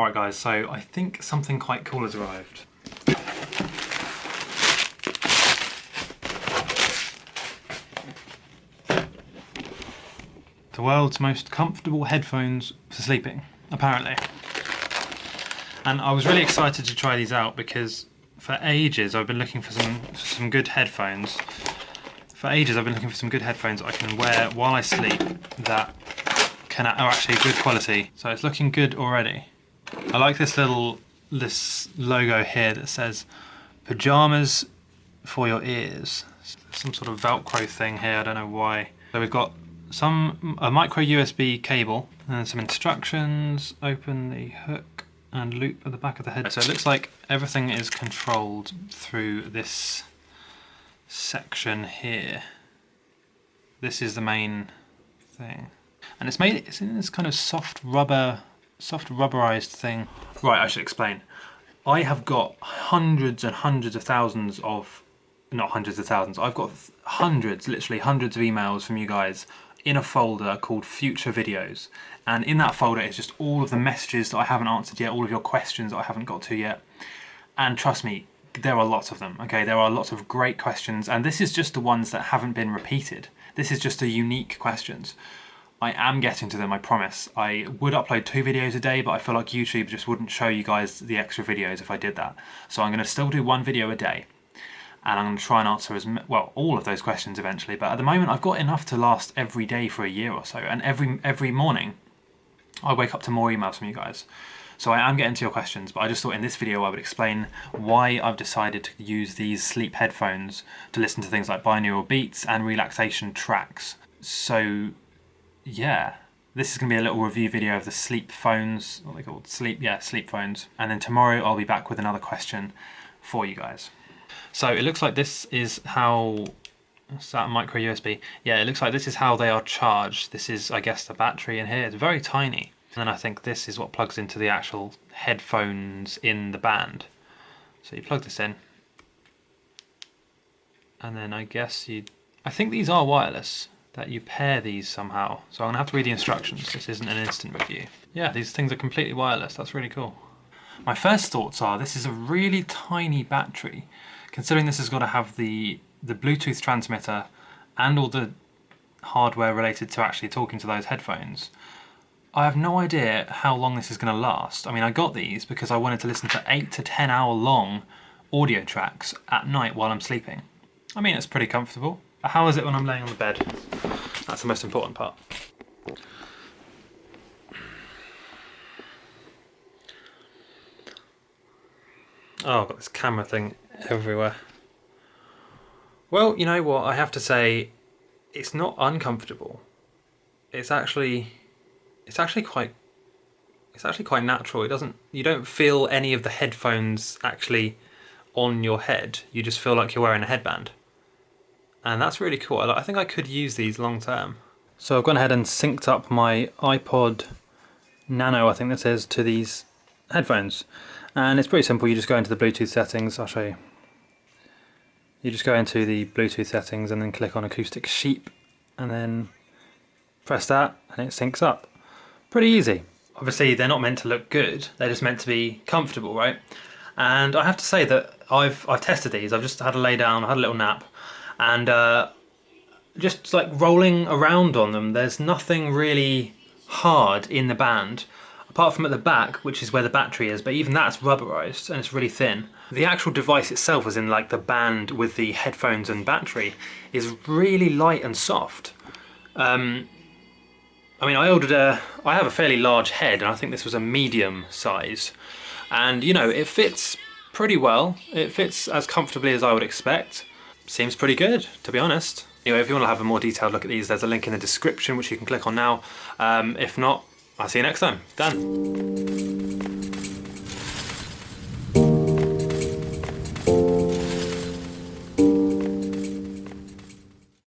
Alright guys, so I think something quite cool has arrived. The world's most comfortable headphones for sleeping, apparently. And I was really excited to try these out because for ages I've been looking for some, for some good headphones. For ages I've been looking for some good headphones I can wear while I sleep that can are actually good quality. So it's looking good already. I like this little this logo here that says pajamas for your ears. Some sort of velcro thing here, I don't know why. So we've got some a micro USB cable and some instructions, open the hook and loop at the back of the head. So it looks like everything is controlled through this section here. This is the main thing. And it's made, it's in this kind of soft rubber, soft rubberized thing. Right, I should explain. I have got hundreds and hundreds of thousands of, not hundreds of thousands, I've got hundreds, literally hundreds of emails from you guys in a folder called future videos. And in that folder is just all of the messages that I haven't answered yet all of your questions that I haven't got to yet. And trust me there are lots of them okay? There are lots of great questions and this is just the ones that haven't been repeated. This is just the unique questions I am getting to them, I promise. I would upload two videos a day, but I feel like YouTube just wouldn't show you guys the extra videos if I did that. So I'm going to still do one video a day and I'm going to try and answer as well all of those questions eventually but at the moment I've got enough to last every day for a year or so and every every morning I wake up to more emails from you guys so I am getting to your questions but I just thought in this video I would explain why I've decided to use these sleep headphones to listen to things like binaural beats and relaxation tracks so yeah this is going to be a little review video of the sleep phones, what they called sleep, yeah, sleep phones. And then tomorrow I'll be back with another question for you guys. So it looks like this is how, is that micro USB? Yeah, it looks like this is how they are charged. This is, I guess, the battery in here. It's very tiny. And then I think this is what plugs into the actual headphones in the band. So you plug this in. And then I guess you, I think these are wireless, that you pair these somehow. So I'm gonna have to read the instructions. This isn't an instant review. Yeah, these things are completely wireless. That's really cool. My first thoughts are this is a really tiny battery considering this has got to have the, the Bluetooth transmitter and all the hardware related to actually talking to those headphones, I have no idea how long this is going to last. I mean, I got these because I wanted to listen to 8 to 10 hour long audio tracks at night while I'm sleeping. I mean, it's pretty comfortable. How is it when I'm laying on the bed? That's the most important part. Oh, I've got this camera thing everywhere. Well, you know what, I have to say, it's not uncomfortable. It's actually, it's actually quite, it's actually quite natural. It doesn't, you don't feel any of the headphones actually on your head. You just feel like you're wearing a headband. And that's really cool. I think I could use these long term. So I've gone ahead and synced up my iPod Nano, I think this is, to these headphones. And it's pretty simple. You just go into the Bluetooth settings. I'll show you. You just go into the Bluetooth settings and then click on Acoustic Sheep and then press that and it syncs up. Pretty easy. Obviously they're not meant to look good, they're just meant to be comfortable, right? And I have to say that I've, I've tested these, I've just had a lay down, I had a little nap and uh, just like rolling around on them, there's nothing really hard in the band apart from at the back, which is where the battery is, but even that's rubberized and it's really thin. The actual device itself, as in like the band with the headphones and battery, is really light and soft. Um, I mean, I ordered a, I have a fairly large head and I think this was a medium size. And you know, it fits pretty well. It fits as comfortably as I would expect. Seems pretty good, to be honest. Anyway, if you want to have a more detailed look at these, there's a link in the description which you can click on now. Um, if not, I'll see you next time. Done.